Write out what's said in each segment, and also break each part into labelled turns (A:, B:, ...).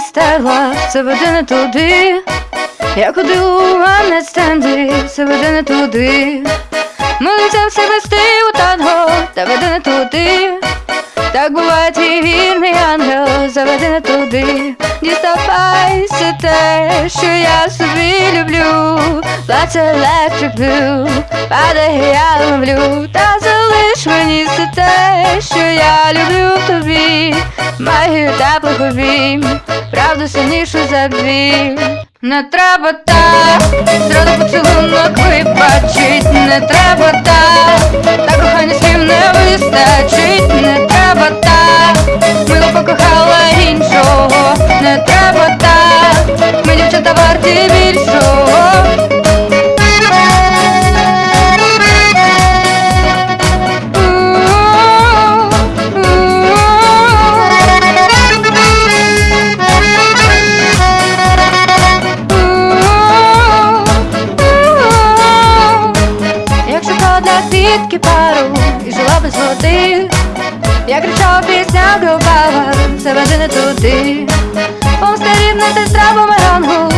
A: стерла, все веде не туди. Я ходила у ранне стенди, все веде не туди. Ми лицем все вести у танго, та веде не туди. Так буває твій вірний ангел, заведе не туди. Діставайся те, що я собі люблю. Плаче electric blue, падає, я ловлю. Та залиш мені все те, що я люблю правду сильнішу за біль. Не треба так, зразу поцілунок вибачить, не треба так, квітки пару і жила без води, я кричав, пісня грубала, все веде не туди. Помстарівна сестра бумерангу,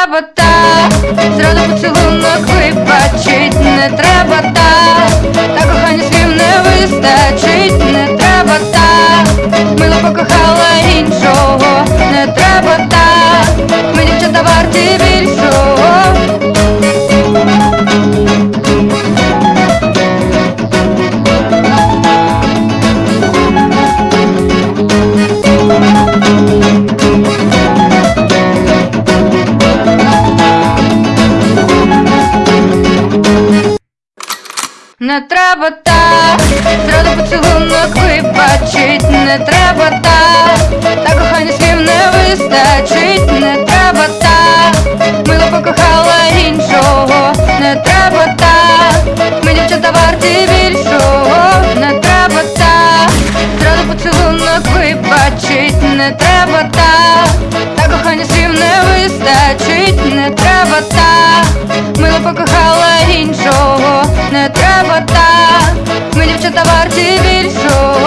A: треба так, зраду поцілунок вибачить, не треба так, та кохання слів не вистачить, не треба так, мило покохала іншого, не треба так, Не треба так, зраду поцілунок вибачить, не треба так, та кохання слів не вистачить, не треба так, мило покохала іншого, не треба так, ми дівчата варті більшого, не треба так, зраду поцілунок вибачить, не треба так, та кохання слів не вистачить, Ми дівчата варті більшого.